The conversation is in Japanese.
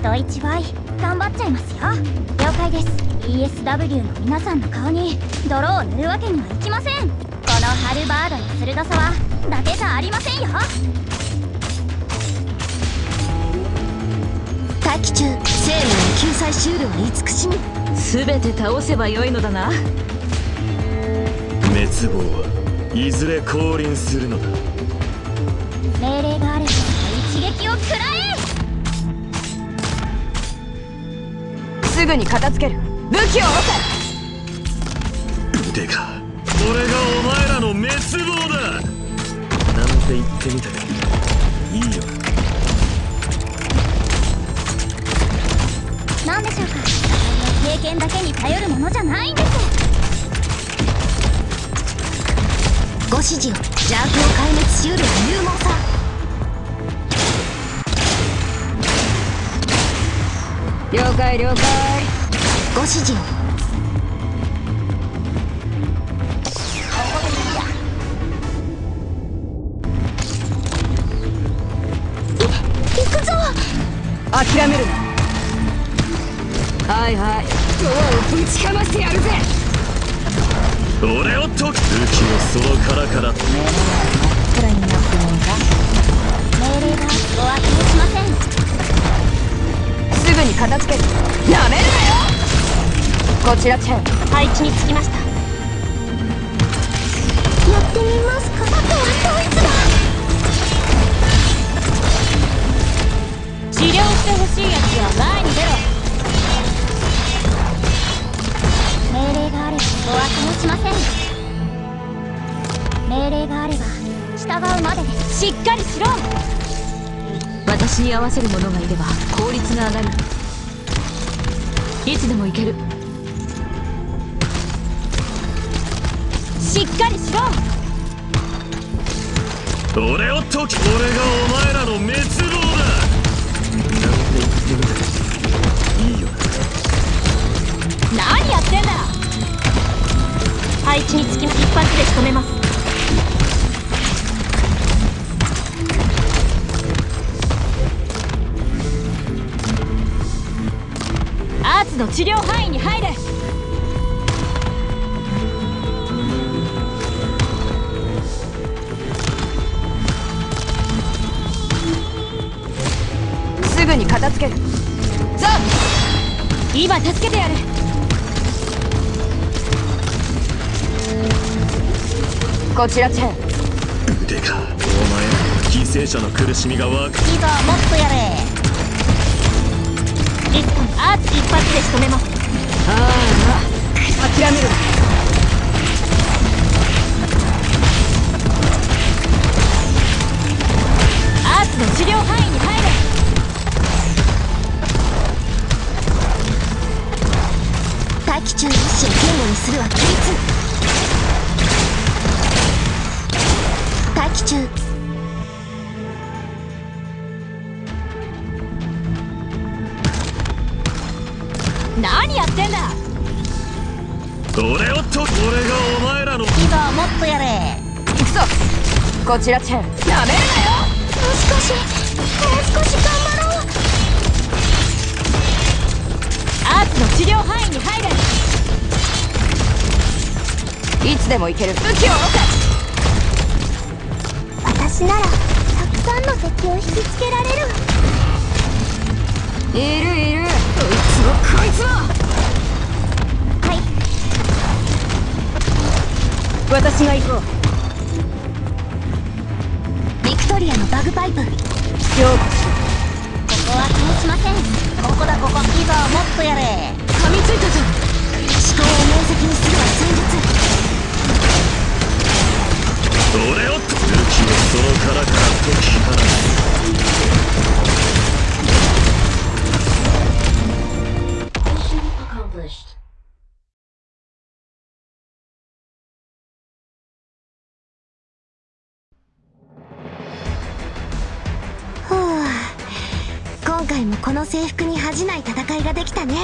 人一倍頑張っちゃいますよ。了解です。ESW の皆さんの顔に泥を塗るわけにはいきません。このハルバードの鋭さは伊達じゃありませんよ。待機中生命の救済シュールは慈しみ全て倒せばよいのだな。滅亡はいずれ降臨するのだ。命令があれば一撃を食らえすぐに片付ける。武器を下ろせ腕か。俺がお前らの滅亡だ。なんて言ってみたかいい。よ。何でしょうか。経験だけに頼るものじゃないんです。ご指示を。邪悪を壊滅しうる勇猛さ了解了解。ご指示を。諦めるな。はいはい。ドアをぶちかましてやるぜ。俺をと武器をその殻から。目の前真っ暗にな片付ける。やめるなよ！こちらチェン。配置につきました。やってみますか。あとはこいつだ。治療してほしいやつは前に出ろ。命令があればお開けもしません。命令があれば従うまでです。しっかりしろ！私に合わせる者がいれば効率が上がるいつでも行ける。しっかりしろ。俺をとき俺がお前らの滅亡だ。いいよ何やってんだ。配置につき一発で仕留めますの治療範囲に入れ。すぐに片付ける。ザ今助けてやる。こちらチェン。腕かお前ら犠牲者の苦しみがわかいざもっとやれ仕留めます。ああ諦めるアーツの治療範囲に入れ。待機中の意志を言語にするは規律待機中。何やってんだ？俺をと俺がお前らの。いざもっとやれ。行くぞ。こちらチェン。やめるなよ。もう少し。もう少し頑張ろう。アーツの治療範囲に入れ。いつでも行ける。武器を置私ならたくさんの敵を引きつけられるけいるいるこいつもこいつもはい。私が行こう。ビクトリアのバグパイプ。ようこそここは気にしません。ここだここ。いざもっとやれ。噛みついたぞ。思考を明晰にするは戦術。俺を。武器をその殻から解き放つ回もこの制服に恥じない戦いができたね。